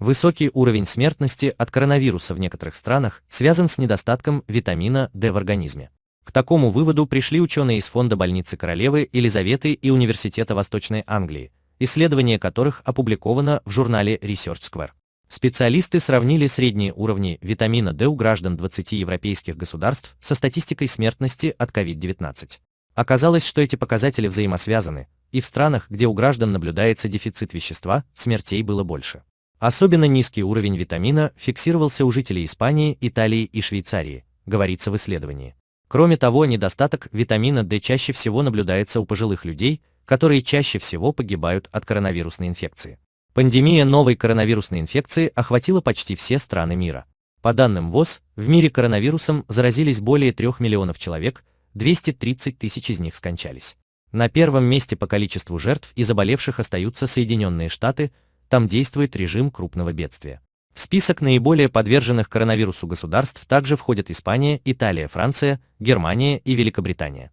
Высокий уровень смертности от коронавируса в некоторых странах связан с недостатком витамина D в организме. К такому выводу пришли ученые из фонда больницы королевы Елизаветы и Университета Восточной Англии, исследование которых опубликовано в журнале Research Square. Специалисты сравнили средние уровни витамина D у граждан 20 европейских государств со статистикой смертности от COVID-19. Оказалось, что эти показатели взаимосвязаны, и в странах, где у граждан наблюдается дефицит вещества, смертей было больше. Особенно низкий уровень витамина фиксировался у жителей Испании, Италии и Швейцарии, говорится в исследовании. Кроме того, недостаток витамина D чаще всего наблюдается у пожилых людей, которые чаще всего погибают от коронавирусной инфекции. Пандемия новой коронавирусной инфекции охватила почти все страны мира. По данным ВОЗ, в мире коронавирусом заразились более 3 миллионов человек, 230 тысяч из них скончались. На первом месте по количеству жертв и заболевших остаются Соединенные Штаты, там действует режим крупного бедствия. В список наиболее подверженных коронавирусу государств также входят Испания, Италия, Франция, Германия и Великобритания.